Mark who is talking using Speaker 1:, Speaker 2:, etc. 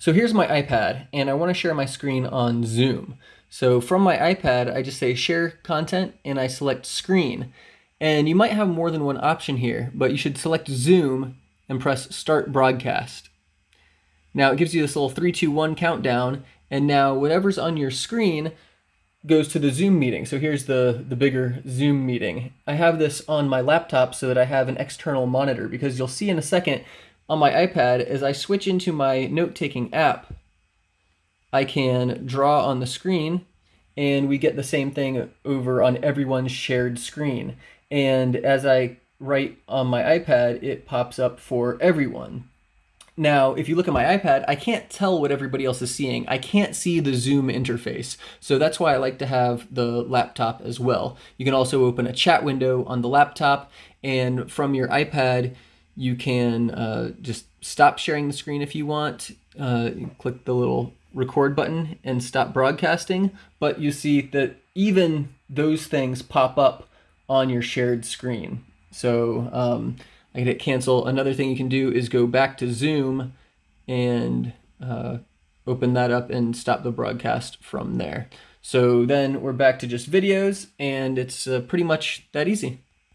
Speaker 1: So here's my iPad, and I want to share my screen on Zoom. So from my iPad, I just say share content, and I select screen. And you might have more than one option here, but you should select Zoom and press start broadcast. Now it gives you this little 3, 2, 1 countdown, and now whatever's on your screen goes to the Zoom meeting. So here's the, the bigger Zoom meeting. I have this on my laptop so that I have an external monitor because you'll see in a second on my iPad as I switch into my note-taking app, I can draw on the screen and we get the same thing over on everyone's shared screen. And as I write on my iPad, it pops up for everyone. Now, if you look at my iPad, I can't tell what everybody else is seeing. I can't see the Zoom interface. So that's why I like to have the laptop as well. You can also open a chat window on the laptop and from your iPad, you can uh, just stop sharing the screen if you want. Uh, click the little record button and stop broadcasting. But you see that even those things pop up on your shared screen. So um, I hit cancel. Another thing you can do is go back to Zoom and uh, open that up and stop the broadcast from there. So then we're back to just videos and it's uh, pretty much that easy.